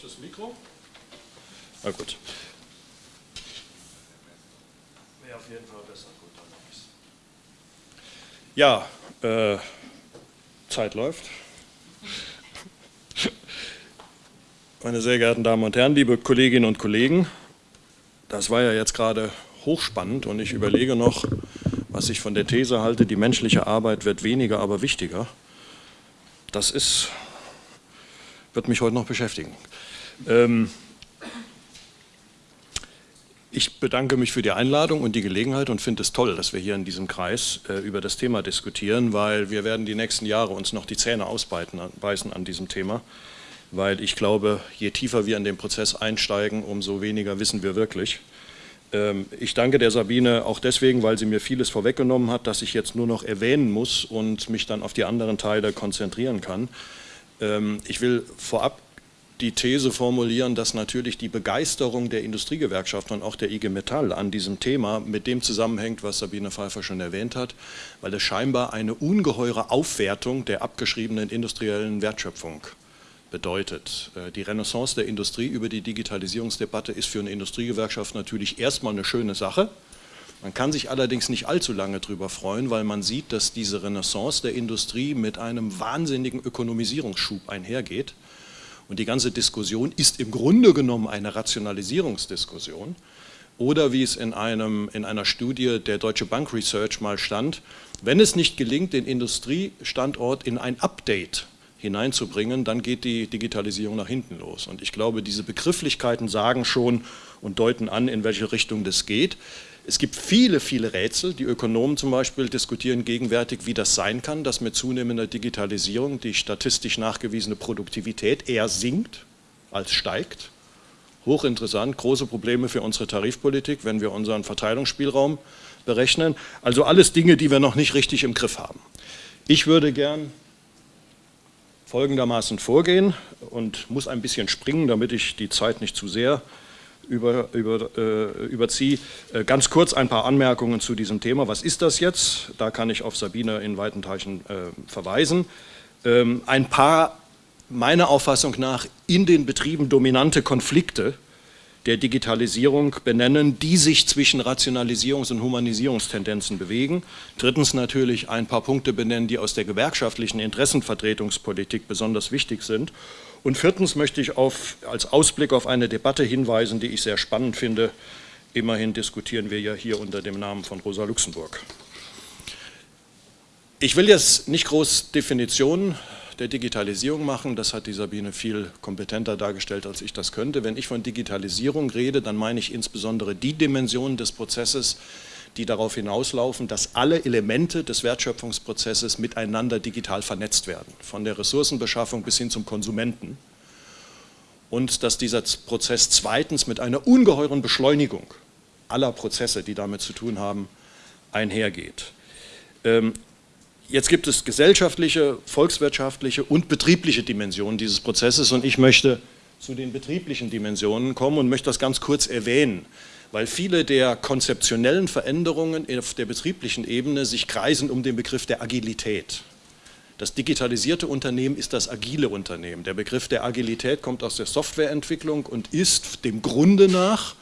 ich das Mikro? Na gut. Wäre auf jeden Fall besser. Gut, dann Ja, äh, Zeit läuft. Meine sehr geehrten Damen und Herren, liebe Kolleginnen und Kollegen, das war ja jetzt gerade hochspannend und ich überlege noch, was ich von der These halte, die menschliche Arbeit wird weniger, aber wichtiger. Das ist, wird mich heute noch beschäftigen. Ähm, ich bedanke mich für die Einladung und die Gelegenheit und finde es toll, dass wir hier in diesem Kreis äh, über das Thema diskutieren, weil wir werden die nächsten Jahre uns noch die Zähne ausbeißen an diesem Thema, weil ich glaube, je tiefer wir in den Prozess einsteigen, umso weniger wissen wir wirklich. Ähm, ich danke der Sabine auch deswegen, weil sie mir vieles vorweggenommen hat, dass ich jetzt nur noch erwähnen muss und mich dann auf die anderen Teile konzentrieren kann. Ähm, ich will vorab die These formulieren, dass natürlich die Begeisterung der Industriegewerkschaft und auch der IG Metall an diesem Thema mit dem zusammenhängt, was Sabine Pfeiffer schon erwähnt hat, weil es scheinbar eine ungeheure Aufwertung der abgeschriebenen industriellen Wertschöpfung bedeutet. Äh, die Renaissance der Industrie über die Digitalisierungsdebatte ist für eine Industriegewerkschaft natürlich erstmal eine schöne Sache. Man kann sich allerdings nicht allzu lange darüber freuen, weil man sieht, dass diese Renaissance der Industrie mit einem wahnsinnigen Ökonomisierungsschub einhergeht. Und die ganze Diskussion ist im Grunde genommen eine Rationalisierungsdiskussion. Oder wie es in, einem, in einer Studie der Deutsche Bank Research mal stand, wenn es nicht gelingt, den Industriestandort in ein Update hineinzubringen, dann geht die Digitalisierung nach hinten los. Und ich glaube, diese Begrifflichkeiten sagen schon und deuten an, in welche Richtung das geht. Es gibt viele, viele Rätsel. Die Ökonomen zum Beispiel diskutieren gegenwärtig, wie das sein kann, dass mit zunehmender Digitalisierung die statistisch nachgewiesene Produktivität eher sinkt als steigt. Hochinteressant, große Probleme für unsere Tarifpolitik, wenn wir unseren Verteilungsspielraum berechnen. Also alles Dinge, die wir noch nicht richtig im Griff haben. Ich würde gern folgendermaßen vorgehen und muss ein bisschen springen, damit ich die Zeit nicht zu sehr über, über, äh, überziehe. Äh, ganz kurz ein paar Anmerkungen zu diesem Thema. Was ist das jetzt? Da kann ich auf Sabine in weiten Teichen äh, verweisen. Ähm, ein paar, meiner Auffassung nach, in den Betrieben dominante Konflikte der Digitalisierung benennen, die sich zwischen Rationalisierungs- und Humanisierungstendenzen bewegen. Drittens natürlich ein paar Punkte benennen, die aus der gewerkschaftlichen Interessenvertretungspolitik besonders wichtig sind. Und viertens möchte ich auf, als Ausblick auf eine Debatte hinweisen, die ich sehr spannend finde. Immerhin diskutieren wir ja hier unter dem Namen von Rosa Luxemburg. Ich will jetzt nicht groß Definitionen der Digitalisierung machen. Das hat die Sabine viel kompetenter dargestellt, als ich das könnte. Wenn ich von Digitalisierung rede, dann meine ich insbesondere die Dimensionen des Prozesses, die darauf hinauslaufen, dass alle Elemente des Wertschöpfungsprozesses miteinander digital vernetzt werden, von der Ressourcenbeschaffung bis hin zum Konsumenten. Und dass dieser Prozess zweitens mit einer ungeheuren Beschleunigung aller Prozesse, die damit zu tun haben, einhergeht. Ähm, Jetzt gibt es gesellschaftliche, volkswirtschaftliche und betriebliche Dimensionen dieses Prozesses und ich möchte zu den betrieblichen Dimensionen kommen und möchte das ganz kurz erwähnen, weil viele der konzeptionellen Veränderungen auf der betrieblichen Ebene sich kreisen um den Begriff der Agilität. Das digitalisierte Unternehmen ist das agile Unternehmen. Der Begriff der Agilität kommt aus der Softwareentwicklung und ist dem Grunde nach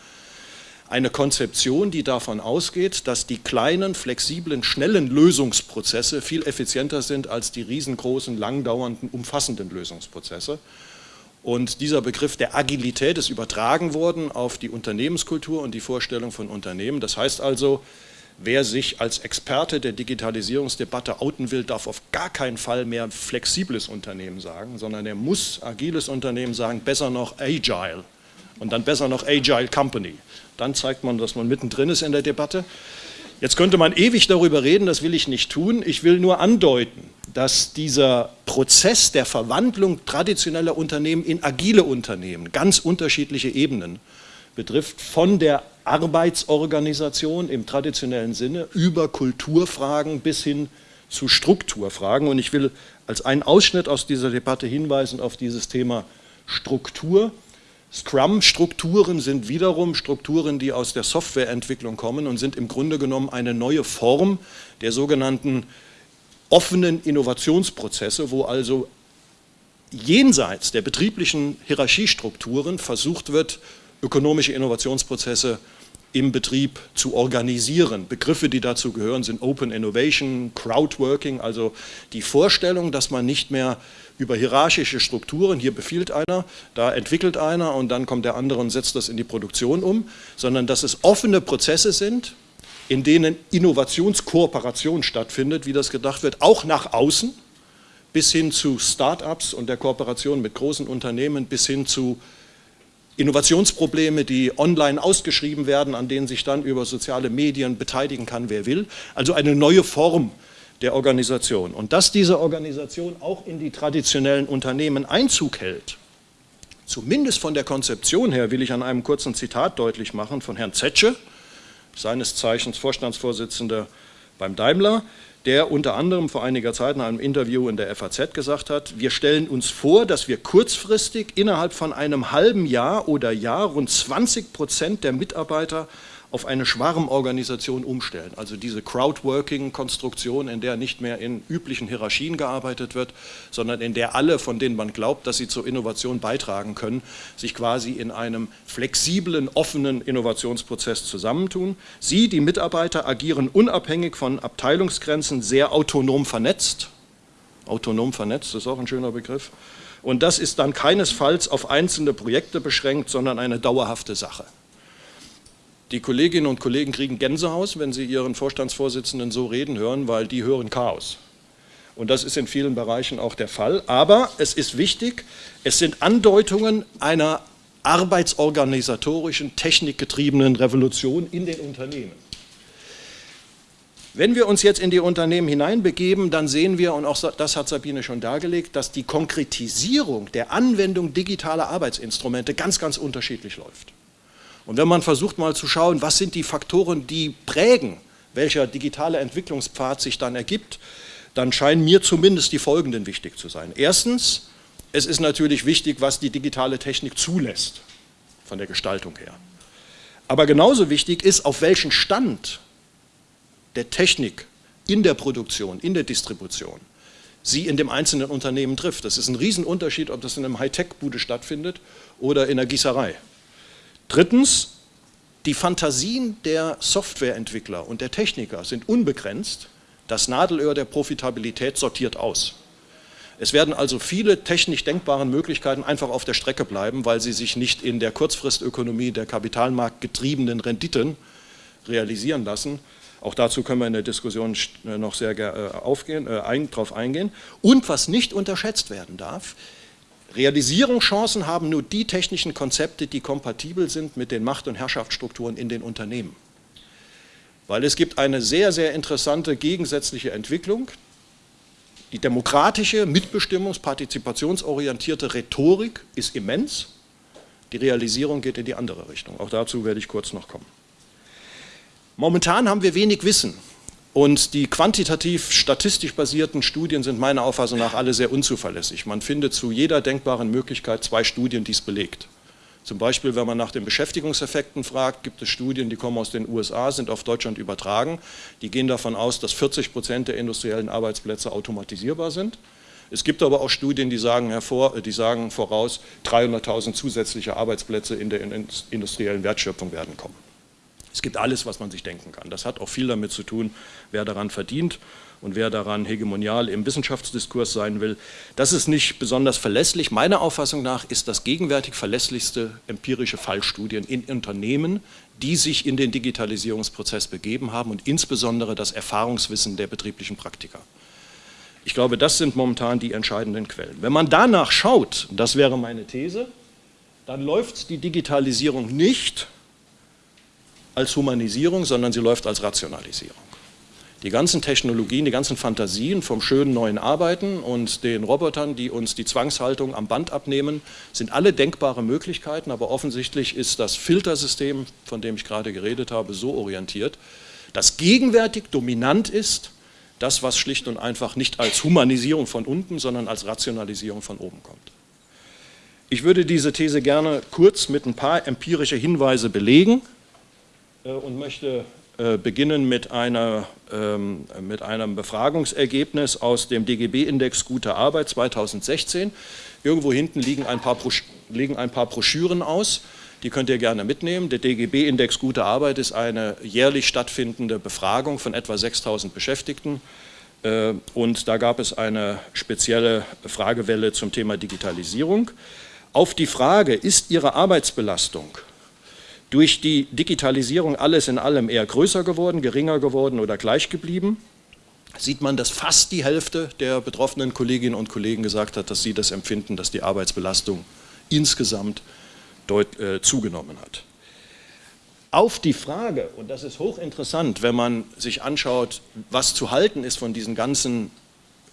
eine Konzeption, die davon ausgeht, dass die kleinen, flexiblen, schnellen Lösungsprozesse viel effizienter sind als die riesengroßen, langdauernden, umfassenden Lösungsprozesse. Und dieser Begriff der Agilität ist übertragen worden auf die Unternehmenskultur und die Vorstellung von Unternehmen. Das heißt also, wer sich als Experte der Digitalisierungsdebatte outen will, darf auf gar keinen Fall mehr flexibles Unternehmen sagen, sondern er muss agiles Unternehmen sagen, besser noch agile und dann besser noch agile company dann zeigt man, dass man mittendrin ist in der Debatte. Jetzt könnte man ewig darüber reden, das will ich nicht tun. Ich will nur andeuten, dass dieser Prozess der Verwandlung traditioneller Unternehmen in agile Unternehmen ganz unterschiedliche Ebenen betrifft, von der Arbeitsorganisation im traditionellen Sinne über Kulturfragen bis hin zu Strukturfragen. Und ich will als einen Ausschnitt aus dieser Debatte hinweisen auf dieses Thema Struktur. Scrum-Strukturen sind wiederum Strukturen, die aus der Softwareentwicklung kommen und sind im Grunde genommen eine neue Form der sogenannten offenen Innovationsprozesse, wo also jenseits der betrieblichen Hierarchiestrukturen versucht wird, ökonomische Innovationsprozesse im Betrieb zu organisieren. Begriffe, die dazu gehören, sind Open Innovation, Crowdworking, also die Vorstellung, dass man nicht mehr über hierarchische Strukturen, hier befiehlt einer, da entwickelt einer und dann kommt der andere und setzt das in die Produktion um, sondern dass es offene Prozesse sind, in denen Innovationskooperation stattfindet, wie das gedacht wird, auch nach außen, bis hin zu Start-ups und der Kooperation mit großen Unternehmen, bis hin zu Innovationsprobleme, die online ausgeschrieben werden, an denen sich dann über soziale Medien beteiligen kann, wer will. Also eine neue Form der Organisation. Und dass diese Organisation auch in die traditionellen Unternehmen Einzug hält, zumindest von der Konzeption her, will ich an einem kurzen Zitat deutlich machen von Herrn Zetsche, seines Zeichens Vorstandsvorsitzender beim Daimler, der unter anderem vor einiger Zeit in einem Interview in der FAZ gesagt hat, wir stellen uns vor, dass wir kurzfristig innerhalb von einem halben Jahr oder Jahr rund 20 Prozent der Mitarbeiter auf eine Schwarmorganisation umstellen. Also diese Crowdworking-Konstruktion, in der nicht mehr in üblichen Hierarchien gearbeitet wird, sondern in der alle, von denen man glaubt, dass sie zur Innovation beitragen können, sich quasi in einem flexiblen, offenen Innovationsprozess zusammentun. Sie, die Mitarbeiter, agieren unabhängig von Abteilungsgrenzen, sehr autonom vernetzt. Autonom vernetzt ist auch ein schöner Begriff. Und das ist dann keinesfalls auf einzelne Projekte beschränkt, sondern eine dauerhafte Sache. Die Kolleginnen und Kollegen kriegen Gänsehaus, wenn sie ihren Vorstandsvorsitzenden so reden hören, weil die hören Chaos. Und das ist in vielen Bereichen auch der Fall. Aber es ist wichtig, es sind Andeutungen einer arbeitsorganisatorischen, technikgetriebenen Revolution in den Unternehmen. Wenn wir uns jetzt in die Unternehmen hineinbegeben, dann sehen wir, und auch das hat Sabine schon dargelegt, dass die Konkretisierung der Anwendung digitaler Arbeitsinstrumente ganz, ganz unterschiedlich läuft. Und wenn man versucht mal zu schauen, was sind die Faktoren, die prägen, welcher digitale Entwicklungspfad sich dann ergibt, dann scheinen mir zumindest die folgenden wichtig zu sein. Erstens, es ist natürlich wichtig, was die digitale Technik zulässt, von der Gestaltung her. Aber genauso wichtig ist, auf welchen Stand der Technik in der Produktion, in der Distribution, sie in dem einzelnen Unternehmen trifft. Das ist ein Riesenunterschied, ob das in einem Hightech-Bude stattfindet oder in der Gießerei. Drittens, die Fantasien der Softwareentwickler und der Techniker sind unbegrenzt. Das Nadelöhr der Profitabilität sortiert aus. Es werden also viele technisch denkbaren Möglichkeiten einfach auf der Strecke bleiben, weil sie sich nicht in der Kurzfristökonomie der kapitalmarktgetriebenen Renditen realisieren lassen. Auch dazu können wir in der Diskussion noch sehr äh, aufgehen, äh, ein, drauf eingehen. Und was nicht unterschätzt werden darf, Realisierungschancen haben nur die technischen Konzepte, die kompatibel sind mit den Macht- und Herrschaftsstrukturen in den Unternehmen. Weil es gibt eine sehr, sehr interessante gegensätzliche Entwicklung. Die demokratische, mitbestimmungs-, partizipationsorientierte Rhetorik ist immens. Die Realisierung geht in die andere Richtung. Auch dazu werde ich kurz noch kommen. Momentan haben wir wenig Wissen und die quantitativ statistisch basierten Studien sind meiner Auffassung nach alle sehr unzuverlässig. Man findet zu jeder denkbaren Möglichkeit zwei Studien, die es belegt. Zum Beispiel, wenn man nach den Beschäftigungseffekten fragt, gibt es Studien, die kommen aus den USA, sind auf Deutschland übertragen. Die gehen davon aus, dass 40 Prozent der industriellen Arbeitsplätze automatisierbar sind. Es gibt aber auch Studien, die sagen, hervor, die sagen voraus, 300.000 zusätzliche Arbeitsplätze in der industriellen Wertschöpfung werden kommen. Es gibt alles, was man sich denken kann. Das hat auch viel damit zu tun, wer daran verdient und wer daran hegemonial im Wissenschaftsdiskurs sein will. Das ist nicht besonders verlässlich. Meiner Auffassung nach ist das gegenwärtig verlässlichste empirische Fallstudien in Unternehmen, die sich in den Digitalisierungsprozess begeben haben und insbesondere das Erfahrungswissen der betrieblichen Praktiker. Ich glaube, das sind momentan die entscheidenden Quellen. Wenn man danach schaut, das wäre meine These, dann läuft die Digitalisierung nicht als Humanisierung, sondern sie läuft als Rationalisierung. Die ganzen Technologien, die ganzen Fantasien vom schönen neuen Arbeiten und den Robotern, die uns die Zwangshaltung am Band abnehmen, sind alle denkbare Möglichkeiten, aber offensichtlich ist das Filtersystem, von dem ich gerade geredet habe, so orientiert, dass gegenwärtig dominant ist, das, was schlicht und einfach nicht als Humanisierung von unten, sondern als Rationalisierung von oben kommt. Ich würde diese These gerne kurz mit ein paar empirische Hinweise belegen. Äh, und möchte äh, beginnen mit, einer, ähm, mit einem Befragungsergebnis aus dem DGB-Index Gute Arbeit 2016. Irgendwo hinten liegen ein, paar liegen ein paar Broschüren aus, die könnt ihr gerne mitnehmen. Der DGB-Index Gute Arbeit ist eine jährlich stattfindende Befragung von etwa 6000 Beschäftigten. Äh, und da gab es eine spezielle Fragewelle zum Thema Digitalisierung. Auf die Frage, ist Ihre Arbeitsbelastung durch die Digitalisierung alles in allem eher größer geworden, geringer geworden oder gleich geblieben, sieht man, dass fast die Hälfte der betroffenen Kolleginnen und Kollegen gesagt hat, dass sie das empfinden, dass die Arbeitsbelastung insgesamt deut, äh, zugenommen hat. Auf die Frage, und das ist hochinteressant, wenn man sich anschaut, was zu halten ist von diesen ganzen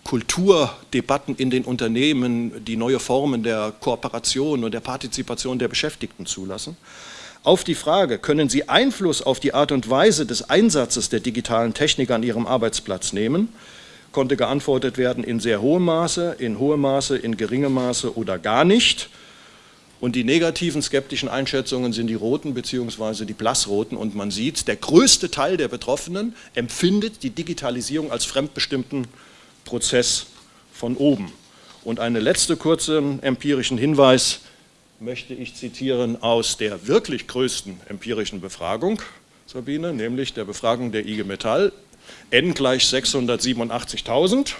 Kulturdebatten in den Unternehmen, die neue Formen der Kooperation und der Partizipation der Beschäftigten zulassen, auf die Frage, können Sie Einfluss auf die Art und Weise des Einsatzes der digitalen Technik an Ihrem Arbeitsplatz nehmen, konnte geantwortet werden in sehr hohem Maße, in hohem Maße, in geringem Maße oder gar nicht. Und die negativen skeptischen Einschätzungen sind die roten bzw. die blassroten und man sieht, der größte Teil der Betroffenen empfindet die Digitalisierung als fremdbestimmten Prozess von oben. Und einen letzten kurzen empirischen Hinweis, möchte ich zitieren aus der wirklich größten empirischen Befragung, Sabine, nämlich der Befragung der IG Metall, N gleich 687.000,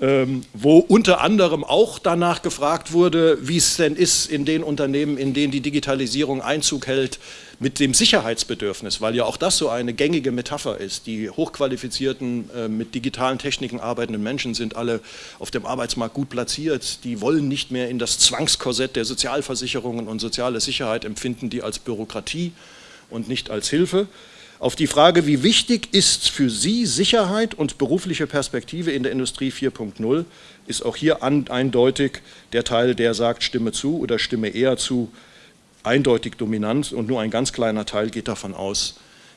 ähm, wo unter anderem auch danach gefragt wurde, wie es denn ist in den Unternehmen, in denen die Digitalisierung Einzug hält, mit dem Sicherheitsbedürfnis, weil ja auch das so eine gängige Metapher ist. Die hochqualifizierten, äh, mit digitalen Techniken arbeitenden Menschen sind alle auf dem Arbeitsmarkt gut platziert. Die wollen nicht mehr in das Zwangskorsett der Sozialversicherungen und soziale Sicherheit empfinden, die als Bürokratie und nicht als Hilfe. Auf die Frage, wie wichtig ist für Sie Sicherheit und berufliche Perspektive in der Industrie 4.0, ist auch hier eindeutig der Teil, der sagt, stimme zu oder stimme eher zu, eindeutig dominant und nur ein ganz kleiner Teil geht davon aus,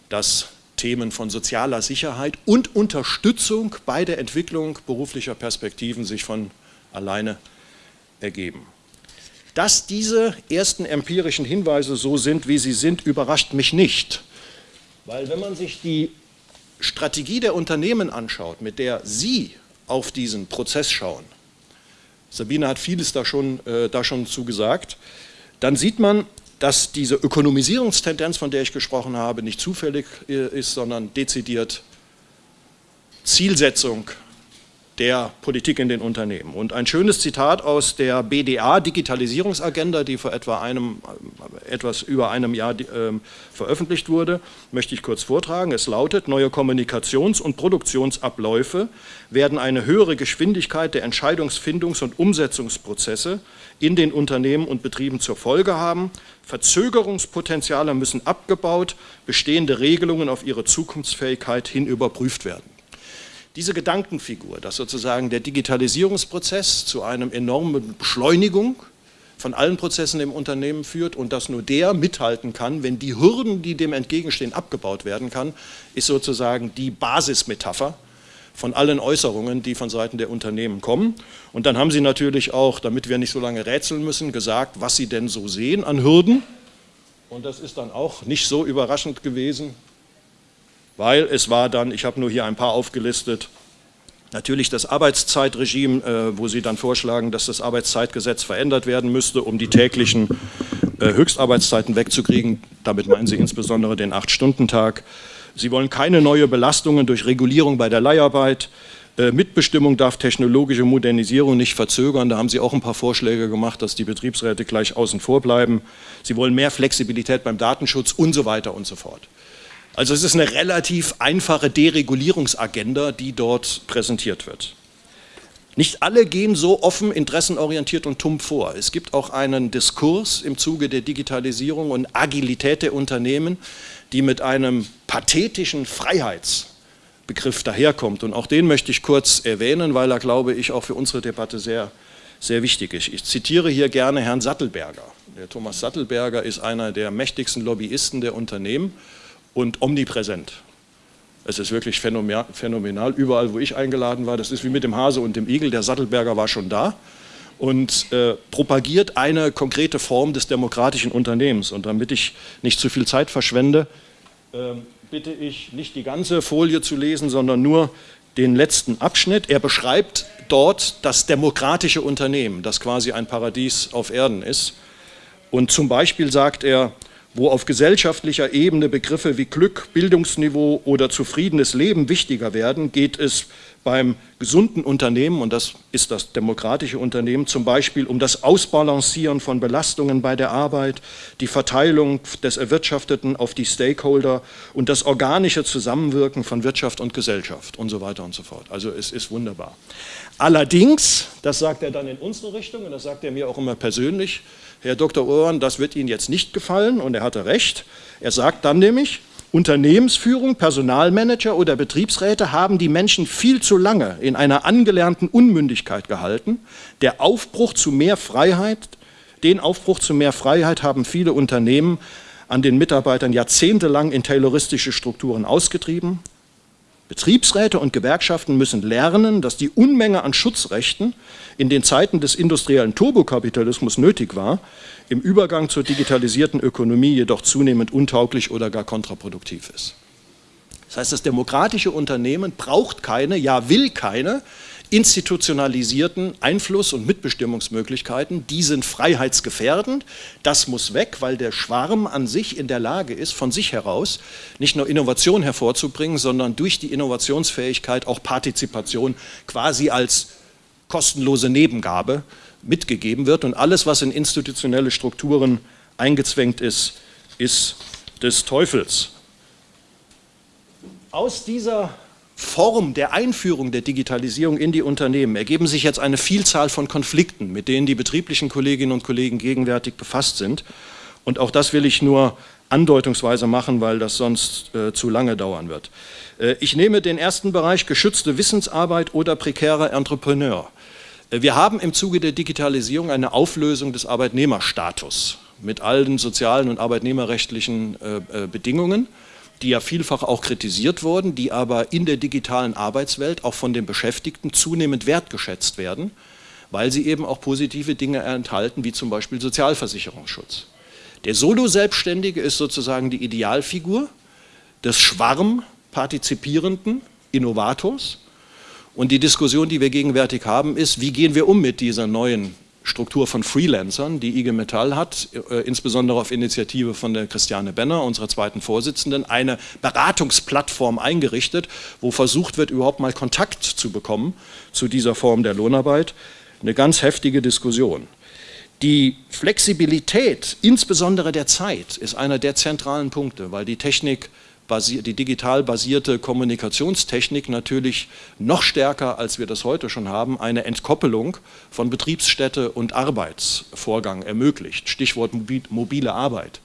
dass Themen von sozialer Sicherheit und Unterstützung bei der Entwicklung beruflicher Perspektiven sich von alleine ergeben. Dass diese ersten empirischen Hinweise so sind, wie sie sind, überrascht mich nicht. Weil wenn man sich die Strategie der Unternehmen anschaut, mit der Sie auf diesen Prozess schauen, Sabine hat vieles da schon, äh, da schon zugesagt, dann sieht man, dass diese Ökonomisierungstendenz, von der ich gesprochen habe, nicht zufällig äh, ist, sondern dezidiert Zielsetzung der Politik in den Unternehmen. Und ein schönes Zitat aus der BDA Digitalisierungsagenda, die vor etwa einem, etwas über einem Jahr äh, veröffentlicht wurde, möchte ich kurz vortragen. Es lautet, neue Kommunikations- und Produktionsabläufe werden eine höhere Geschwindigkeit der Entscheidungsfindungs- und Umsetzungsprozesse in den Unternehmen und Betrieben zur Folge haben. Verzögerungspotenziale müssen abgebaut, bestehende Regelungen auf ihre Zukunftsfähigkeit hin überprüft werden. Diese Gedankenfigur, dass sozusagen der Digitalisierungsprozess zu einer enormen Beschleunigung von allen Prozessen im Unternehmen führt und dass nur der mithalten kann, wenn die Hürden, die dem entgegenstehen, abgebaut werden kann, ist sozusagen die Basismetapher von allen Äußerungen, die von Seiten der Unternehmen kommen. Und dann haben Sie natürlich auch, damit wir nicht so lange rätseln müssen, gesagt, was Sie denn so sehen an Hürden. Und das ist dann auch nicht so überraschend gewesen, weil es war dann, ich habe nur hier ein paar aufgelistet, natürlich das Arbeitszeitregime, äh, wo Sie dann vorschlagen, dass das Arbeitszeitgesetz verändert werden müsste, um die täglichen äh, Höchstarbeitszeiten wegzukriegen. Damit meinen Sie insbesondere den Acht-Stunden-Tag. Sie wollen keine neue Belastungen durch Regulierung bei der Leiharbeit. Äh, Mitbestimmung darf technologische Modernisierung nicht verzögern. Da haben Sie auch ein paar Vorschläge gemacht, dass die Betriebsräte gleich außen vor bleiben. Sie wollen mehr Flexibilität beim Datenschutz und so weiter und so fort. Also es ist eine relativ einfache Deregulierungsagenda, die dort präsentiert wird. Nicht alle gehen so offen, interessenorientiert und tumm vor. Es gibt auch einen Diskurs im Zuge der Digitalisierung und Agilität der Unternehmen, die mit einem pathetischen Freiheitsbegriff daherkommt. Und auch den möchte ich kurz erwähnen, weil er, glaube ich, auch für unsere Debatte sehr, sehr wichtig ist. Ich zitiere hier gerne Herrn Sattelberger. Der Thomas Sattelberger ist einer der mächtigsten Lobbyisten der Unternehmen und omnipräsent. Es ist wirklich phänomenal, überall wo ich eingeladen war, das ist wie mit dem Hase und dem Igel, der Sattelberger war schon da und äh, propagiert eine konkrete Form des demokratischen Unternehmens. Und damit ich nicht zu viel Zeit verschwende, äh, bitte ich, nicht die ganze Folie zu lesen, sondern nur den letzten Abschnitt. Er beschreibt dort das demokratische Unternehmen, das quasi ein Paradies auf Erden ist. Und zum Beispiel sagt er, wo auf gesellschaftlicher Ebene Begriffe wie Glück, Bildungsniveau oder zufriedenes Leben wichtiger werden, geht es beim gesunden Unternehmen, und das ist das demokratische Unternehmen, zum Beispiel um das Ausbalancieren von Belastungen bei der Arbeit, die Verteilung des Erwirtschafteten auf die Stakeholder und das organische Zusammenwirken von Wirtschaft und Gesellschaft und so weiter und so fort. Also es ist wunderbar. Allerdings, das sagt er dann in unsere Richtung und das sagt er mir auch immer persönlich, Herr Dr. Urban, das wird Ihnen jetzt nicht gefallen und er hatte recht. Er sagt dann nämlich, Unternehmensführung, Personalmanager oder Betriebsräte haben die Menschen viel zu lange in einer angelernten Unmündigkeit gehalten. Der Aufbruch zu mehr Freiheit, den Aufbruch zu mehr Freiheit haben viele Unternehmen an den Mitarbeitern jahrzehntelang in tayloristische Strukturen ausgetrieben. Betriebsräte und Gewerkschaften müssen lernen, dass die Unmenge an Schutzrechten in den Zeiten des industriellen Turbokapitalismus nötig war, im Übergang zur digitalisierten Ökonomie jedoch zunehmend untauglich oder gar kontraproduktiv ist. Das heißt, das demokratische Unternehmen braucht keine, ja will keine institutionalisierten Einfluss- und Mitbestimmungsmöglichkeiten, die sind freiheitsgefährdend. Das muss weg, weil der Schwarm an sich in der Lage ist, von sich heraus nicht nur Innovation hervorzubringen, sondern durch die Innovationsfähigkeit auch Partizipation quasi als kostenlose Nebengabe mitgegeben wird. Und alles, was in institutionelle Strukturen eingezwängt ist, ist des Teufels. Aus dieser Form der Einführung der Digitalisierung in die Unternehmen ergeben sich jetzt eine Vielzahl von Konflikten, mit denen die betrieblichen Kolleginnen und Kollegen gegenwärtig befasst sind. Und auch das will ich nur andeutungsweise machen, weil das sonst äh, zu lange dauern wird. Äh, ich nehme den ersten Bereich geschützte Wissensarbeit oder prekärer Entrepreneur. Äh, wir haben im Zuge der Digitalisierung eine Auflösung des Arbeitnehmerstatus mit allen sozialen und arbeitnehmerrechtlichen äh, äh Bedingungen die ja vielfach auch kritisiert wurden, die aber in der digitalen Arbeitswelt auch von den Beschäftigten zunehmend wertgeschätzt werden, weil sie eben auch positive Dinge enthalten, wie zum Beispiel Sozialversicherungsschutz. Der Solo-Selbstständige ist sozusagen die Idealfigur des schwarmpartizipierenden Innovators. Und die Diskussion, die wir gegenwärtig haben, ist, wie gehen wir um mit dieser neuen Struktur von Freelancern, die IG Metall hat, äh, insbesondere auf Initiative von der Christiane Benner, unserer zweiten Vorsitzenden, eine Beratungsplattform eingerichtet, wo versucht wird, überhaupt mal Kontakt zu bekommen zu dieser Form der Lohnarbeit. Eine ganz heftige Diskussion. Die Flexibilität, insbesondere der Zeit, ist einer der zentralen Punkte, weil die Technik die digital basierte Kommunikationstechnik natürlich noch stärker, als wir das heute schon haben, eine Entkoppelung von Betriebsstätte und Arbeitsvorgang ermöglicht. Stichwort mobile Arbeit.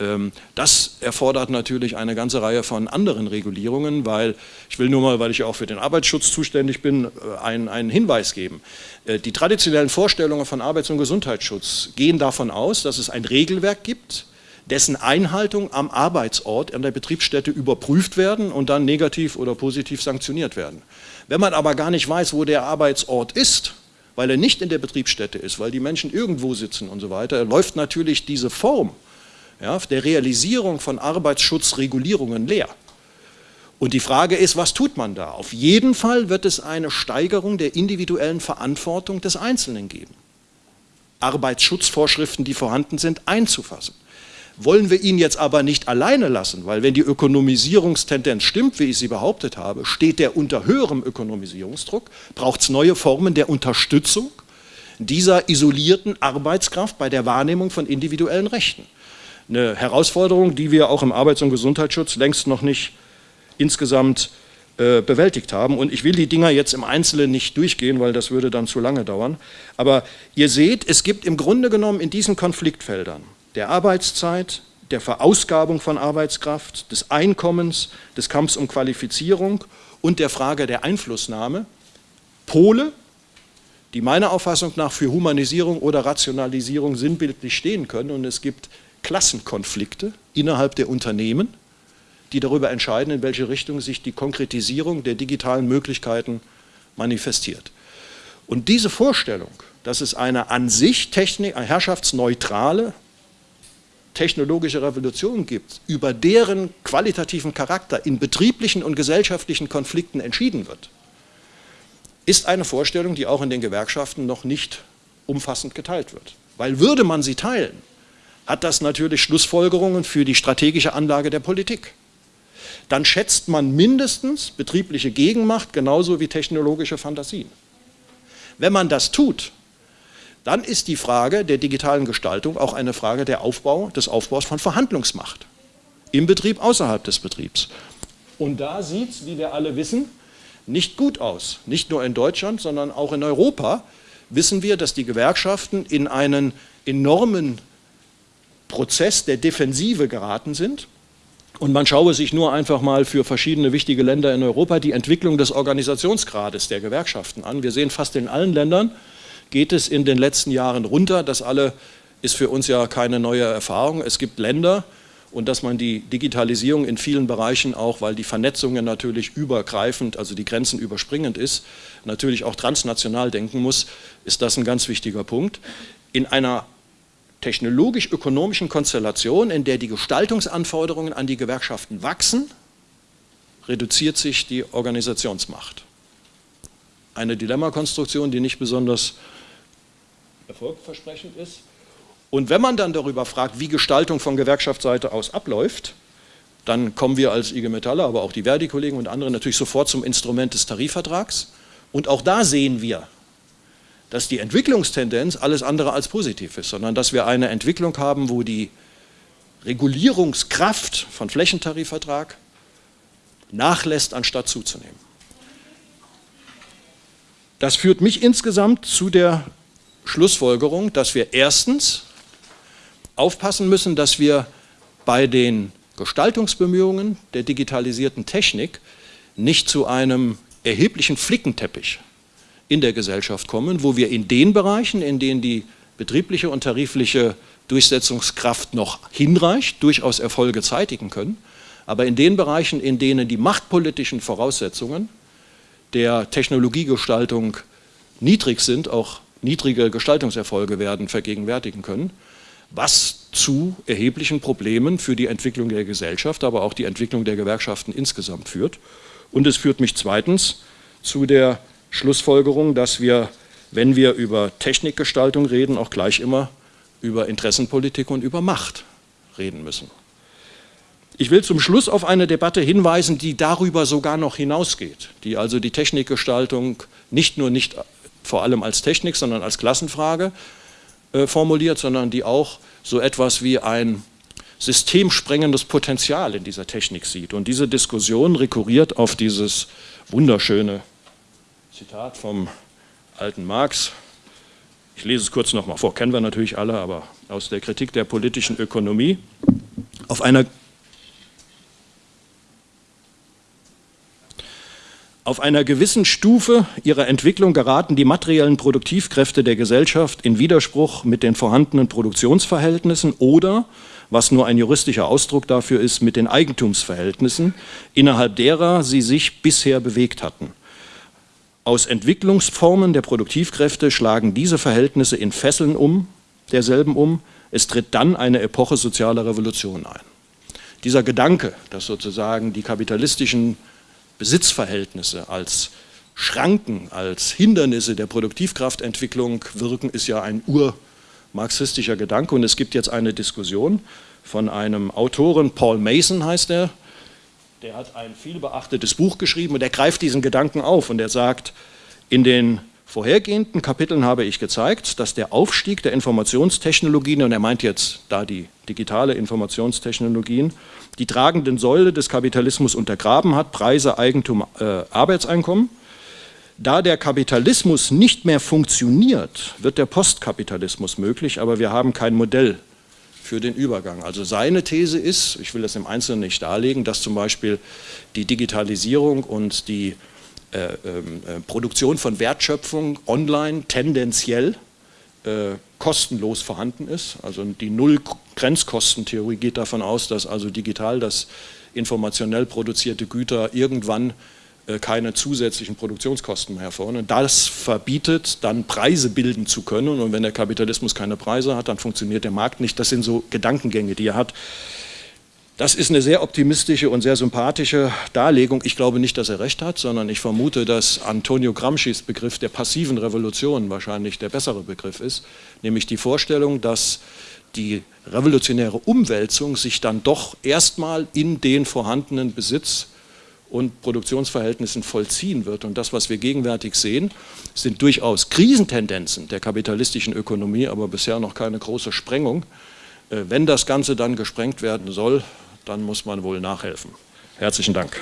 Ähm, das erfordert natürlich eine ganze Reihe von anderen Regulierungen, weil, ich will nur mal, weil ich auch für den Arbeitsschutz zuständig bin, äh, einen, einen Hinweis geben. Äh, die traditionellen Vorstellungen von Arbeits- und Gesundheitsschutz gehen davon aus, dass es ein Regelwerk gibt, dessen Einhaltung am Arbeitsort, an der Betriebsstätte überprüft werden und dann negativ oder positiv sanktioniert werden. Wenn man aber gar nicht weiß, wo der Arbeitsort ist, weil er nicht in der Betriebsstätte ist, weil die Menschen irgendwo sitzen und so weiter, läuft natürlich diese Form ja, der Realisierung von Arbeitsschutzregulierungen leer. Und die Frage ist, was tut man da? Auf jeden Fall wird es eine Steigerung der individuellen Verantwortung des Einzelnen geben. Arbeitsschutzvorschriften, die vorhanden sind, einzufassen wollen wir ihn jetzt aber nicht alleine lassen, weil wenn die Ökonomisierungstendenz stimmt, wie ich sie behauptet habe, steht der unter höherem Ökonomisierungsdruck, braucht es neue Formen der Unterstützung dieser isolierten Arbeitskraft bei der Wahrnehmung von individuellen Rechten. Eine Herausforderung, die wir auch im Arbeits- und Gesundheitsschutz längst noch nicht insgesamt äh, bewältigt haben. Und ich will die Dinger jetzt im Einzelnen nicht durchgehen, weil das würde dann zu lange dauern. Aber ihr seht, es gibt im Grunde genommen in diesen Konfliktfeldern der Arbeitszeit, der Verausgabung von Arbeitskraft, des Einkommens, des Kampfs um Qualifizierung und der Frage der Einflussnahme Pole, die meiner Auffassung nach für Humanisierung oder Rationalisierung sinnbildlich stehen können. Und es gibt Klassenkonflikte innerhalb der Unternehmen, die darüber entscheiden, in welche Richtung sich die Konkretisierung der digitalen Möglichkeiten manifestiert. Und diese Vorstellung, dass es eine an sich Technik, eine herrschaftsneutrale technologische Revolution gibt, über deren qualitativen Charakter in betrieblichen und gesellschaftlichen Konflikten entschieden wird, ist eine Vorstellung, die auch in den Gewerkschaften noch nicht umfassend geteilt wird. Weil würde man sie teilen, hat das natürlich Schlussfolgerungen für die strategische Anlage der Politik. Dann schätzt man mindestens betriebliche Gegenmacht genauso wie technologische Fantasien. Wenn man das tut, dann ist die Frage der digitalen Gestaltung auch eine Frage der Aufbau, des Aufbaus von Verhandlungsmacht. Im Betrieb, außerhalb des Betriebs. Und da sieht es, wie wir alle wissen, nicht gut aus. Nicht nur in Deutschland, sondern auch in Europa wissen wir, dass die Gewerkschaften in einen enormen Prozess der Defensive geraten sind. Und man schaue sich nur einfach mal für verschiedene wichtige Länder in Europa die Entwicklung des Organisationsgrades der Gewerkschaften an. Wir sehen fast in allen Ländern, geht es in den letzten Jahren runter. Das alle ist für uns ja keine neue Erfahrung. Es gibt Länder, und dass man die Digitalisierung in vielen Bereichen auch, weil die Vernetzungen natürlich übergreifend, also die Grenzen überspringend ist, natürlich auch transnational denken muss, ist das ein ganz wichtiger Punkt. In einer technologisch-ökonomischen Konstellation, in der die Gestaltungsanforderungen an die Gewerkschaften wachsen, reduziert sich die Organisationsmacht. Eine Dilemmakonstruktion, die nicht besonders erfolgversprechend ist. Und wenn man dann darüber fragt, wie Gestaltung von Gewerkschaftsseite aus abläuft, dann kommen wir als IG Metaller, aber auch die Verdi-Kollegen und andere natürlich sofort zum Instrument des Tarifvertrags. Und auch da sehen wir, dass die Entwicklungstendenz alles andere als positiv ist, sondern dass wir eine Entwicklung haben, wo die Regulierungskraft von Flächentarifvertrag nachlässt, anstatt zuzunehmen. Das führt mich insgesamt zu der Schlussfolgerung, dass wir erstens aufpassen müssen, dass wir bei den Gestaltungsbemühungen der digitalisierten Technik nicht zu einem erheblichen Flickenteppich in der Gesellschaft kommen, wo wir in den Bereichen, in denen die betriebliche und tarifliche Durchsetzungskraft noch hinreicht, durchaus Erfolge zeitigen können, aber in den Bereichen, in denen die machtpolitischen Voraussetzungen der Technologiegestaltung niedrig sind, auch niedrige Gestaltungserfolge werden vergegenwärtigen können, was zu erheblichen Problemen für die Entwicklung der Gesellschaft, aber auch die Entwicklung der Gewerkschaften insgesamt führt. Und es führt mich zweitens zu der Schlussfolgerung, dass wir, wenn wir über Technikgestaltung reden, auch gleich immer über Interessenpolitik und über Macht reden müssen. Ich will zum Schluss auf eine Debatte hinweisen, die darüber sogar noch hinausgeht, die also die Technikgestaltung nicht nur nicht vor allem als Technik, sondern als Klassenfrage äh, formuliert, sondern die auch so etwas wie ein systemsprengendes Potenzial in dieser Technik sieht. Und diese Diskussion rekurriert auf dieses wunderschöne Zitat vom alten Marx. Ich lese es kurz nochmal vor, kennen wir natürlich alle, aber aus der Kritik der politischen Ökonomie. Auf einer Auf einer gewissen Stufe ihrer Entwicklung geraten die materiellen Produktivkräfte der Gesellschaft in Widerspruch mit den vorhandenen Produktionsverhältnissen oder, was nur ein juristischer Ausdruck dafür ist, mit den Eigentumsverhältnissen, innerhalb derer sie sich bisher bewegt hatten. Aus Entwicklungsformen der Produktivkräfte schlagen diese Verhältnisse in Fesseln um, derselben um. Es tritt dann eine Epoche sozialer Revolution ein. Dieser Gedanke, dass sozusagen die kapitalistischen Besitzverhältnisse als Schranken, als Hindernisse der Produktivkraftentwicklung wirken, ist ja ein urmarxistischer Gedanke. Und es gibt jetzt eine Diskussion von einem Autoren, Paul Mason heißt er, der hat ein vielbeachtetes Buch geschrieben und er greift diesen Gedanken auf und er sagt, in den vorhergehenden Kapiteln habe ich gezeigt, dass der Aufstieg der Informationstechnologien, und er meint jetzt da die digitale Informationstechnologien, die tragenden Säule des Kapitalismus untergraben hat, Preise, Eigentum, äh, Arbeitseinkommen. Da der Kapitalismus nicht mehr funktioniert, wird der Postkapitalismus möglich, aber wir haben kein Modell für den Übergang. Also seine These ist, ich will das im Einzelnen nicht darlegen, dass zum Beispiel die Digitalisierung und die Produktion von Wertschöpfung online tendenziell äh, kostenlos vorhanden ist. Also die Null-Grenzkostentheorie geht davon aus, dass also digital das informationell produzierte Güter irgendwann äh, keine zusätzlichen Produktionskosten mehr hervor. Und das verbietet dann Preise bilden zu können und wenn der Kapitalismus keine Preise hat, dann funktioniert der Markt nicht. Das sind so Gedankengänge, die er hat. Das ist eine sehr optimistische und sehr sympathische Darlegung. Ich glaube nicht, dass er recht hat, sondern ich vermute, dass Antonio Gramscis Begriff der passiven Revolution wahrscheinlich der bessere Begriff ist, nämlich die Vorstellung, dass die revolutionäre Umwälzung sich dann doch erstmal in den vorhandenen Besitz und Produktionsverhältnissen vollziehen wird. Und das, was wir gegenwärtig sehen, sind durchaus Krisentendenzen der kapitalistischen Ökonomie, aber bisher noch keine große Sprengung. Äh, wenn das Ganze dann gesprengt werden soll, dann muss man wohl nachhelfen. Herzlichen Dank.